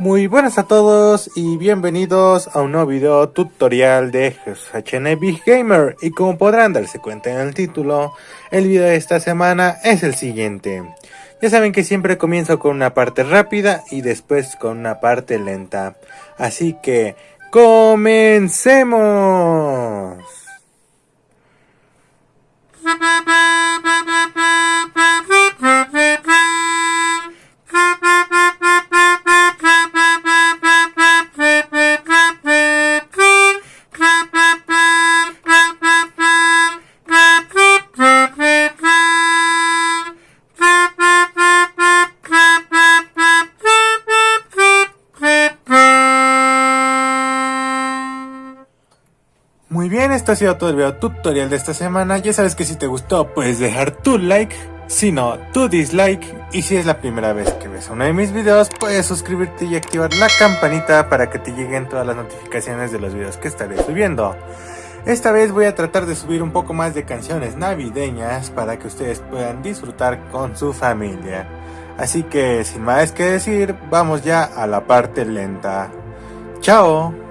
Muy buenas a todos y bienvenidos a un nuevo video tutorial de HN Big Gamer y como podrán darse cuenta en el título, el video de esta semana es el siguiente. Ya saben que siempre comienzo con una parte rápida y después con una parte lenta, así que ¡comencemos! Muy bien, esto ha sido todo el video tutorial de esta semana. Ya sabes que si te gustó puedes dejar tu like, si no, tu dislike. Y si es la primera vez que ves uno de mis videos, puedes suscribirte y activar la campanita para que te lleguen todas las notificaciones de los videos que estaré subiendo. Esta vez voy a tratar de subir un poco más de canciones navideñas para que ustedes puedan disfrutar con su familia. Así que sin más que decir, vamos ya a la parte lenta. ¡Chao!